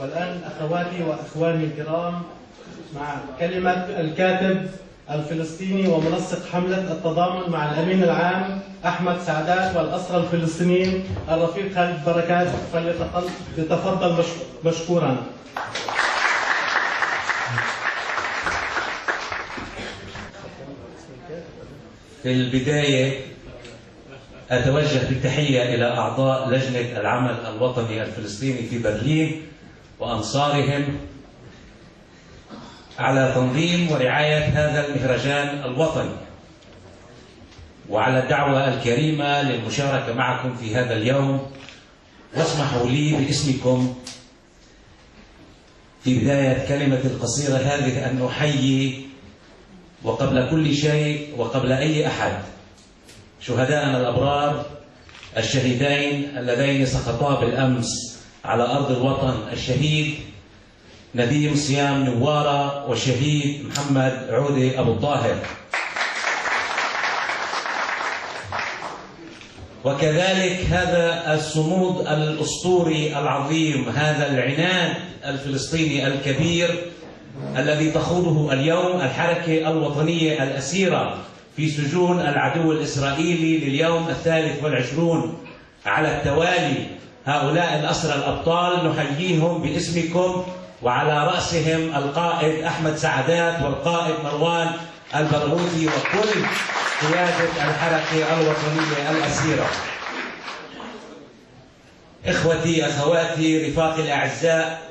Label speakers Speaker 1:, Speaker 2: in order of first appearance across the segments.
Speaker 1: والآن أخواتي وأخواني الكرام مع كلمة الكاتب الفلسطيني ومنسق حملة التضامن مع الأمين العام أحمد سعدات والأسرى الفلسطينيين الرفيق خالد بركات فليتفضل مشكورا.
Speaker 2: في البداية أتوجه بالتحية إلى أعضاء لجنة العمل الوطني الفلسطيني في برلين وأنصارهم على تنظيم ورعاية هذا المهرجان الوطني. وعلى الدعوة الكريمة للمشاركة معكم في هذا اليوم واسمحوا لي باسمكم في بداية كلمة القصيرة هذه أن أحيي وقبل كل شيء وقبل أي أحد شهداءنا الأبرار الشهيدين اللذين سقطا بالأمس على أرض الوطن الشهيد نديم صيام نوارة والشهيد محمد عودي أبو الطاهر. وكذلك هذا الصمود الأسطوري العظيم هذا العناد الفلسطيني الكبير الذي تخوضه اليوم الحركة الوطنية الأسيرة في سجون العدو الإسرائيلي لليوم الثالث والعشرون على التوالي هؤلاء الأسرى الأبطال نحييهم باسمكم وعلى رأسهم القائد أحمد سعدات والقائد مروان البرغوثي وكل قيادة الحركة الوطنية الأسيرة. إخوتي أخواتي رفاقي الأعزاء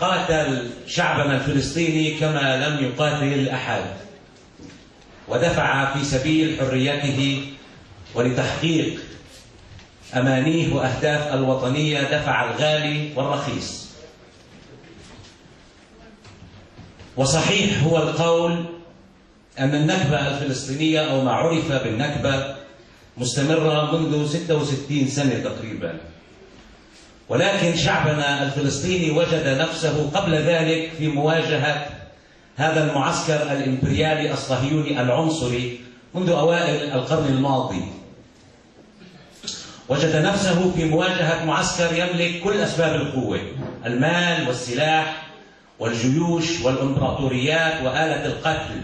Speaker 2: قاتل شعبنا الفلسطيني كما لم يقاتل أحد. ودفع في سبيل حريته ولتحقيق أمانيه وأهداف الوطنية دفع الغالي والرخيص. وصحيح هو القول أن النكبة الفلسطينية أو ما عرف بالنكبة مستمرة منذ 66 سنة تقريبا. ولكن شعبنا الفلسطيني وجد نفسه قبل ذلك في مواجهة هذا المعسكر الإمبريالي الصهيوني العنصري منذ أوائل القرن الماضي. وجد نفسه في مواجهة معسكر يملك كل أسباب القوة المال والسلاح والجيوش والإمبراطوريات وآلة القتل.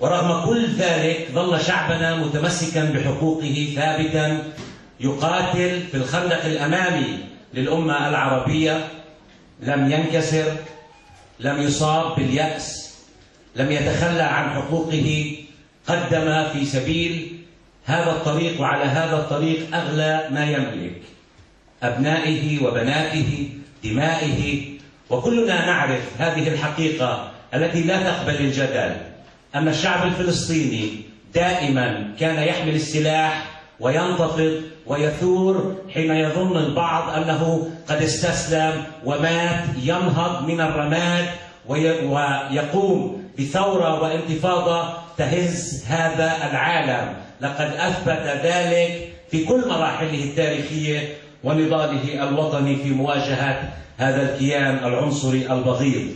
Speaker 2: ورغم كل ذلك ظل شعبنا متمسكا بحقوقه ثابتا يقاتل في الخندق الأمامي للأمة العربية. لم ينكسر لم يصاب باليأس لم يتخلى عن حقوقه قدم في سبيل هذا الطريق وعلى هذا الطريق أغلى ما يملك أبنائه وبناته دمائه. وكلنا نعرف هذه الحقيقة التي لا تقبل الجدل أن الشعب الفلسطيني دائما كان يحمل السلاح وينتفض ويثور حين يظن البعض أنه قد استسلم ومات ينهض من الرماد ويقوم بثورة وانتفاضة تهز هذا العالم. لقد أثبت ذلك في كل مراحله التاريخية ونضاله الوطني في مواجهة هذا الكيان العنصري البغيض.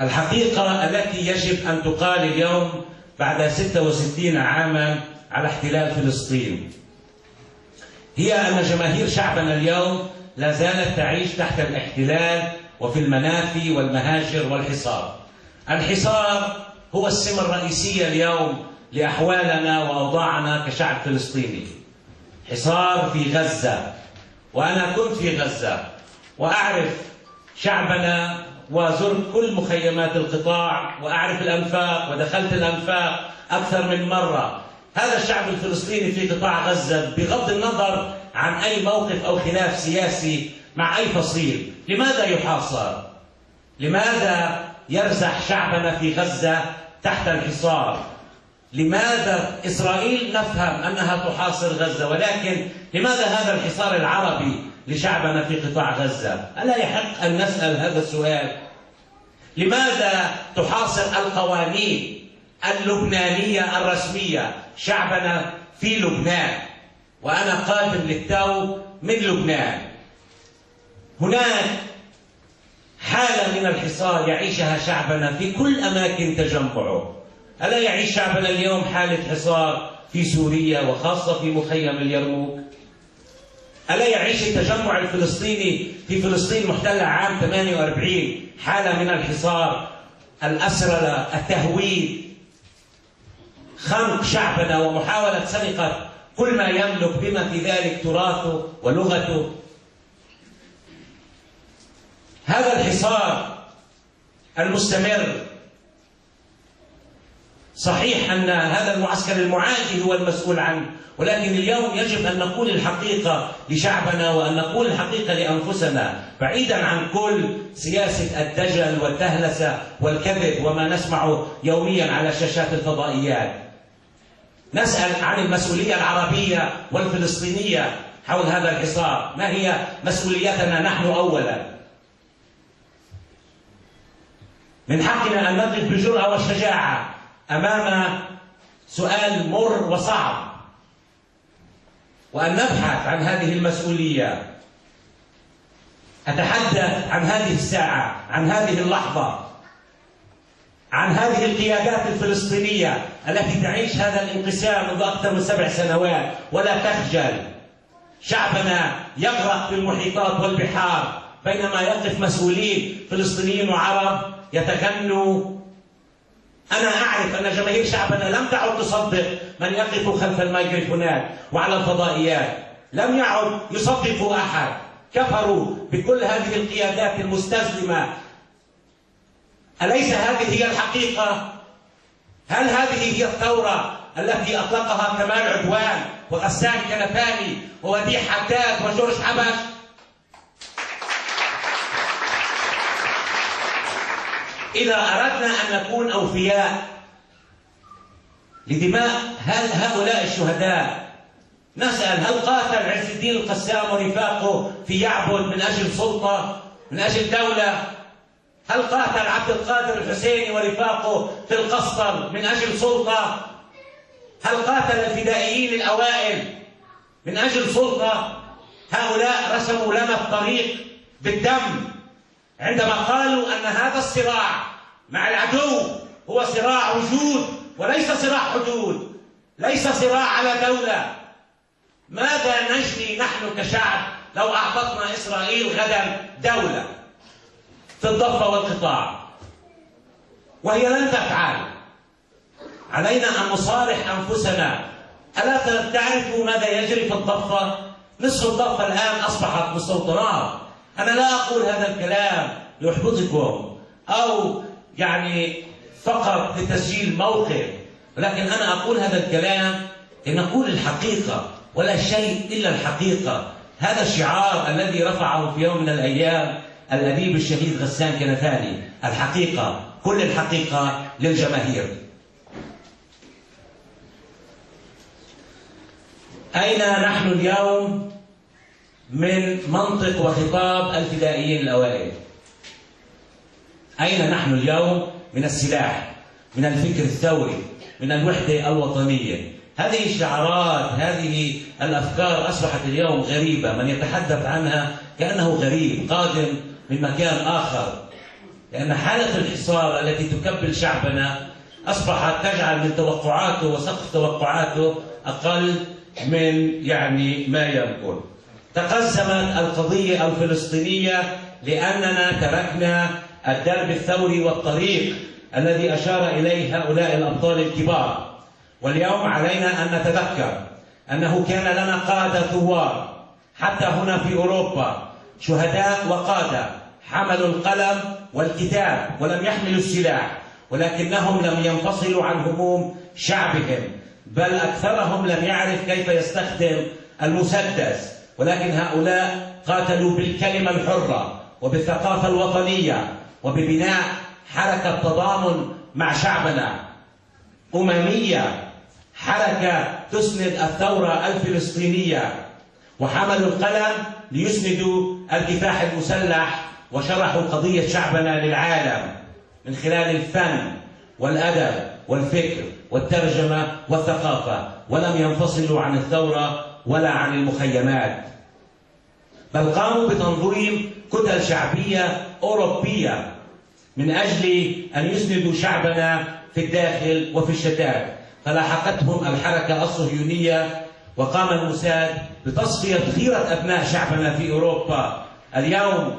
Speaker 2: الحقيقة التي يجب أن تقال اليوم بعد 66 عاما على احتلال فلسطين. هي أن جماهير شعبنا اليوم لا زالت تعيش تحت الاحتلال وفي المنافي والمهاجر والحصار. الحصار هو السمة الرئيسية اليوم لأحوالنا وأوضاعنا كشعب فلسطيني. حصار في غزة وأنا كنت في غزة وأعرف شعبنا وزرت كل مخيمات القطاع وأعرف الأنفاق ودخلت الأنفاق أكثر من مرة. هذا الشعب الفلسطيني في قطاع غزة بغض النظر عن أي موقف أو خلاف سياسي مع أي فصيل. لماذا يحاصر؟ لماذا يرزح شعبنا في غزة تحت الحصار؟ لماذا إسرائيل نفهم أنها تحاصر غزة؟ ولكن لماذا هذا الحصار العربي لشعبنا في قطاع غزة؟ ألا يحق أن نسأل هذا السؤال؟ لماذا تحاصر القوانين اللبنانية الرسمية؟ شعبنا في لبنان وأنا قادم للتو من لبنان. هناك حالة من الحصار يعيشها شعبنا في كل أماكن تجمعه. ألا يعيش شعبنا اليوم حالة حصار في سوريا وخاصة في مخيم اليرموك؟ ألا يعيش التجمع الفلسطيني في فلسطين محتلة عام 48 حالة من الحصار الأسرلة التهويد خنق شعبنا ومحاولة سرقة كل ما يملك بما في ذلك تراثه ولغته هذا الحصار المستمر. صحيح أن هذا المعسكر المعادي هو المسؤول عنه ولكن اليوم يجب أن نقول الحقيقة لشعبنا وأن نقول الحقيقة لأنفسنا بعيدا عن كل سياسة الدجل والتهلسة والكذب وما نسمعه يوميا على شاشات الفضائيات. نسأل عن المسؤولية العربية والفلسطينية حول هذا الحصار. ما هي مسؤوليتنا نحن أولا؟ من حقنا أن نقف بجرأة وشجاعة أمام سؤال مر وصعب. وأن نبحث عن هذه المسؤولية. أتحدث عن هذه الساعة عن هذه اللحظة عن هذه القيادات الفلسطينية التي تعيش هذا الانقسام منذ أكثر من سبع سنوات ولا تخجل. شعبنا يغرق في المحيطات والبحار بينما يقف مسؤولين فلسطينيين وعرب يتغنوا أنا أعرف أن جماهير شعبنا لم تعد تصدق من يقف خلف الميكروفونات وعلى الفضائيات لم يعد يصدقوا أحد كفروا بكل هذه القيادات المستسلمة أليس هذه هي الحقيقة؟ هل هذه هي الثورة التي أطلقها كمال عدوان وغسان كنفاني ووديع حداد وجورج حبش؟ إذا أردنا أن نكون أوفياء لدماء هؤلاء الشهداء. نسأل هل قاتل عز الدين القسام ورفاقه في يعبد من أجل سلطة من أجل دولة؟ هل قاتل عبد القادر الحسيني ورفاقه في القسطل من أجل سلطة؟ هل قاتل الفدائيين الأوائل من أجل سلطة؟ هؤلاء رسموا لنا الطريق بالدم. عندما قالوا أن هذا الصراع مع العدو هو صراع وجود وليس صراع حدود ليس صراع على دولة ماذا نجني نحن كشعب لو أعطتنا إسرائيل غدا دولة في الضفة والقطاع؟ وهي لن تفعل. علينا أن نصارح أنفسنا. ألا تعرفوا ماذا يجري في الضفة؟ نصف الضفة الآن أصبحت مستوطنات أنا لا أقول هذا الكلام ليحبطكم أو يعني فقط لتسجيل موقف ولكن أنا أقول هذا الكلام لنقول الحقيقة ولا شيء إلا الحقيقة. هذا الشعار الذي رفعه في يوم من الأيام الأديب الشهيد غسان كنفاني الحقيقة كل الحقيقة للجماهير. أين نحن اليوم؟ من منطق وخطاب الفدائيين الأوائل. أين نحن اليوم؟ من السلاح من الفكر الثوري من الوحدة الوطنية. هذه الشعارات هذه الأفكار أصبحت اليوم غريبة. من يتحدث عنها كأنه غريب قادم من مكان آخر. لأن حالة الحصار التي تكبل شعبنا أصبحت تجعل من توقعاته وسقف توقعاته أقل من يعني ما يمكن. تقسمت القضية الفلسطينية لأننا تركنا الدرب الثوري والطريق الذي أشار إليه هؤلاء الأبطال الكبار. واليوم علينا أن نتذكر أنه كان لنا قادة ثوار حتى هنا في أوروبا شهداء وقادة حملوا القلم والكتاب ولم يحملوا السلاح ولكنهم لم ينفصلوا عن هموم شعبهم بل أكثرهم لم يعرف كيف يستخدم المسدس. ولكن هؤلاء قاتلوا بالكلمة الحرة وبالثقافة الوطنية وببناء حركة تضامن مع شعبنا. أممية حركة تسند الثورة الفلسطينية وحملوا القلم ليسندوا الكفاح المسلح وشرحوا قضية شعبنا للعالم من خلال الفن والأدب والفكر والترجمة والثقافة. ولم ينفصلوا عن الثورة ولا عن المخيمات. بل قاموا بتنظيم كتل شعبية أوروبية من أجل أن يسندوا شعبنا في الداخل وفي الشتات. فلاحقتهم الحركة الصهيونية وقام الموساد بتصفية خيرة أبناء شعبنا في أوروبا. اليوم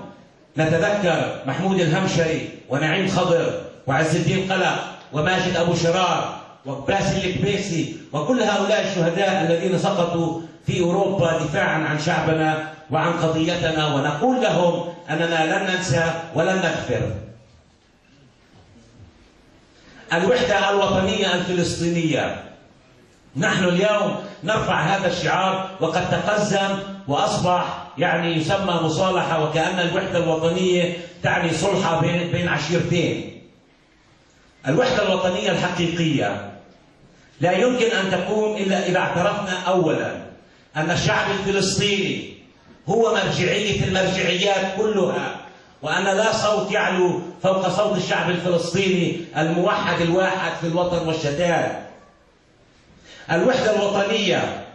Speaker 2: نتذكر محمود الهمشري ونعيم خضر وعز الدين قلق وماجد أبو شرار وباسل الكبيسي وكل هؤلاء الشهداء الذين سقطوا في أوروبا دفاعا عن شعبنا وعن قضيتنا ونقول لهم أننا لن ننسى ولن نغفر الوحدة الوطنية الفلسطينية. نحن اليوم نرفع هذا الشعار وقد تقزم وأصبح يعني يسمى مصالحة وكأن الوحدة الوطنية تعني صلحة بين عشيرتين. الوحدة الوطنية الحقيقية. لا يمكن أن تقوم إلا إذا اعترفنا أولا. أن الشعب الفلسطيني هو مرجعية المرجعيات كلها وأن لا صوت يعلو فوق صوت الشعب الفلسطيني الموحد الواحد في الوطن والشتات. الوحدة الوطنية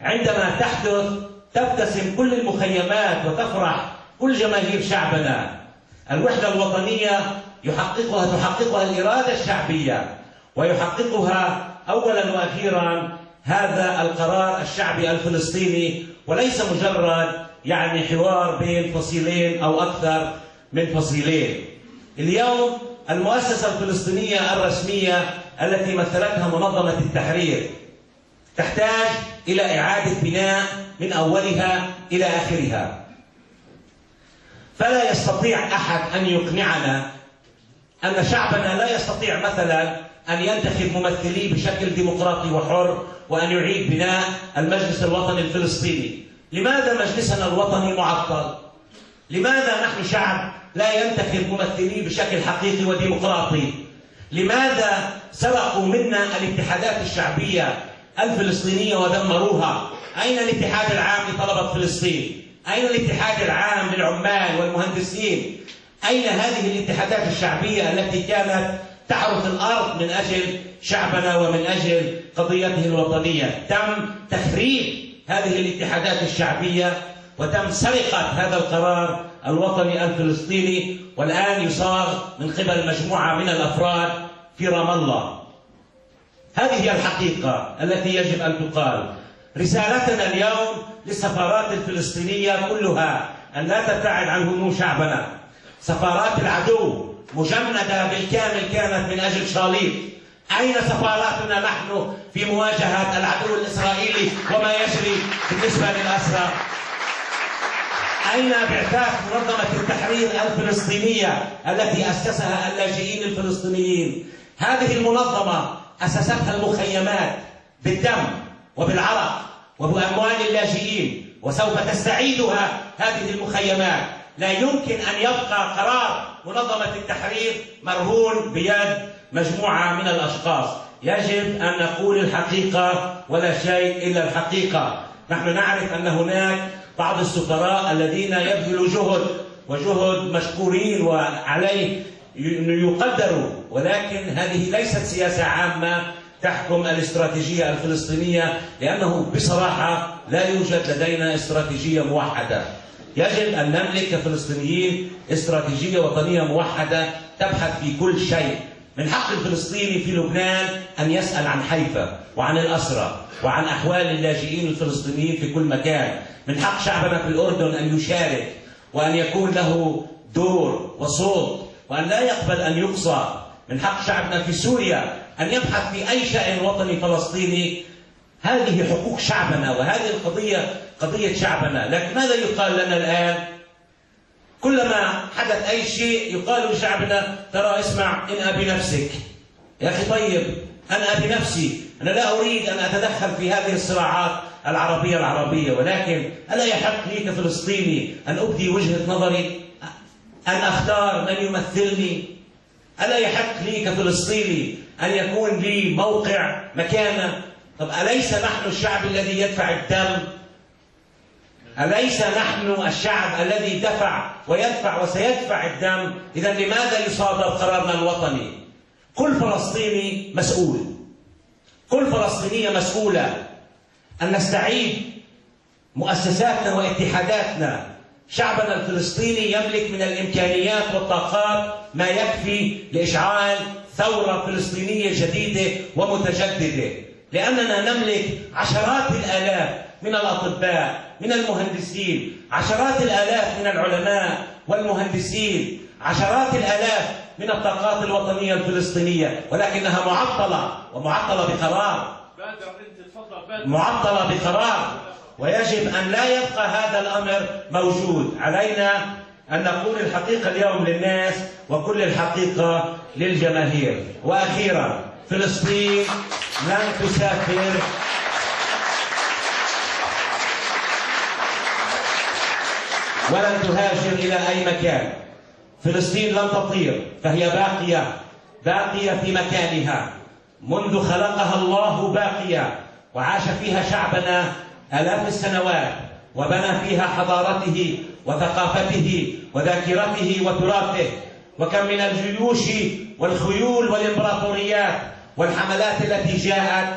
Speaker 2: عندما تحدث تبتسم كل المخيمات وتفرح كل جماهير شعبنا. الوحدة الوطنية يحققها تحققها الإرادة الشعبية ويحققها أولا وأخيرا هذا القرار الشعبي الفلسطيني وليس مجرد يعني حوار بين فصيلين أو أكثر من فصيلين. اليوم المؤسسة الفلسطينية الرسمية التي مثلتها منظمة التحرير تحتاج إلى إعادة بناء من أولها إلى آخرها. فلا يستطيع أحد أن يقنعنا أن شعبنا لا يستطيع مثلا أن ينتخب ممثليه بشكل ديمقراطي وحر وأن يعيد بناء المجلس الوطني الفلسطيني لماذا مجلسنا الوطني معطل؟ لماذا نحن شعب لا ينتخب ممثليه بشكل حقيقي وديمقراطي؟ لماذا سرقوا منا الاتحادات الشعبية الفلسطينية ودمروها؟ أين الاتحاد العام لطلبة فلسطين؟ أين الاتحاد العام للعمال والمهندسين؟ أين هذه الاتحادات الشعبية التي كانت تعرف الأرض من أجل شعبنا ومن أجل قضيته الوطنية. تم تخريب هذه الاتحادات الشعبية وتم سرقة هذا القرار الوطني الفلسطيني والآن يصاغ من قبل مجموعة من الأفراد في رام الله. هذه هي الحقيقة التي يجب أن تقال. رسالتنا اليوم للسفارات الفلسطينية كلها أن لا تبتعد عن هموم شعبنا. سفارات العدو مجندة بالكامل كانت من أجل شاليط أين سفاراتنا نحن في مواجهة العدو الإسرائيلي وما يجري بالنسبة للأسرى؟ أين بعثات منظمة التحرير الفلسطينية التي أسسها اللاجئين الفلسطينيين؟ هذه المنظمة أسستها المخيمات بالدم وبالعرق وبأموال اللاجئين وسوف تستعيدها هذه المخيمات. لا يمكن أن يبقى قرار منظمة التحرير مرهون بيد مجموعة من الأشخاص. يجب أن نقول الحقيقة ولا شيء إلا الحقيقة. نحن نعرف أن هناك بعض السفراء الذين يبذلوا جهد وجهد مشكورين وعليه يقدروا ولكن هذه ليست سياسة عامة تحكم الاستراتيجية الفلسطينية لأنه بصراحة لا يوجد لدينا استراتيجية موحدة. يجب أن نملك كفلسطينيين استراتيجية وطنية موحدة تبحث في كل شيء. من حق الفلسطيني في لبنان أن يسأل عن حيفا وعن الأسرى وعن أحوال اللاجئين الفلسطينيين في كل مكان. من حق شعبنا في الأردن أن يشارك وأن يكون له دور وصوت وأن لا يقبل أن يقصى. من حق شعبنا في سوريا أن يبحث في أي شأن وطني فلسطيني هذه حقوق شعبنا وهذه القضية قضية شعبنا. لكن ماذا يقال لنا الآن؟ كلما حدث أي شيء يقال لشعبنا ترى اسمع انأى بنفسك يا أخي طيب أنا بنفسي أنا لا أريد أن أتدخل في هذه الصراعات العربية العربية ولكن ألا يحق لي كفلسطيني أن أبدي وجهة نظري؟ أن أختار من يمثلني؟ ألا يحق لي كفلسطيني أن يكون لي موقع مكانة طب أليس نحن الشعب الذي يدفع الدم؟ أليس نحن الشعب الذي دفع ويدفع وسيدفع الدم؟ إذا لماذا يصادر قرارنا الوطني؟ كل فلسطيني مسؤول. كل فلسطينية مسؤولة. أن نستعيد مؤسساتنا واتحاداتنا. شعبنا الفلسطيني يملك من الإمكانيات والطاقات ما يكفي لإشعال ثورة فلسطينية جديدة ومتجددة. لأننا نملك عشرات الآلاف من الأطباء من المهندسين. عشرات الآلاف من العلماء والمهندسين. عشرات الآلاف من الطاقات الوطنية الفلسطينية. ولكنها معطلة ومعطلة بقرار. معطلة بقرار. ويجب أن لا يبقى هذا الأمر موجود. علينا أن نقول الحقيقة اليوم للناس وكل الحقيقة للجماهير. وأخيرا فلسطين لن تسافر. ولن تهاجر إلى أي مكان. فلسطين لن تطير فهي باقية باقية في مكانها. منذ خلقها الله باقية وعاش فيها شعبنا آلاف السنوات وبنى فيها حضارته وثقافته وذاكرته وتراثه. وكم من الجيوش والخيول والإمبراطوريات والحملات التي جاءت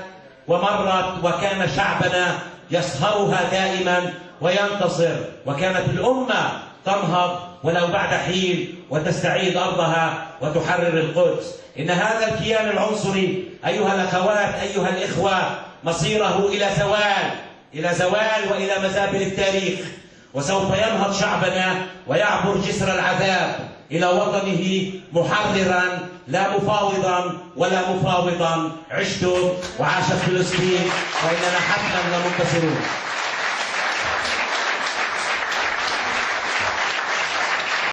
Speaker 2: ومرت وكان شعبنا يصهرها دائما وينتصر وكانت الأمة تنهض ولو بعد حين وتستعيد أرضها وتحرر القدس. إن هذا الكيان العنصري أيها الأخوات أيها الإخوة مصيره إلى زوال إلى زوال وإلى مزابل التاريخ. وسوف ينهض شعبنا ويعبر جسر العذاب إلى وطنه محررا لا مفاوضا ولا مفاوضا. عشتم وعاشت فلسطين وإننا حتما لمنتصرون.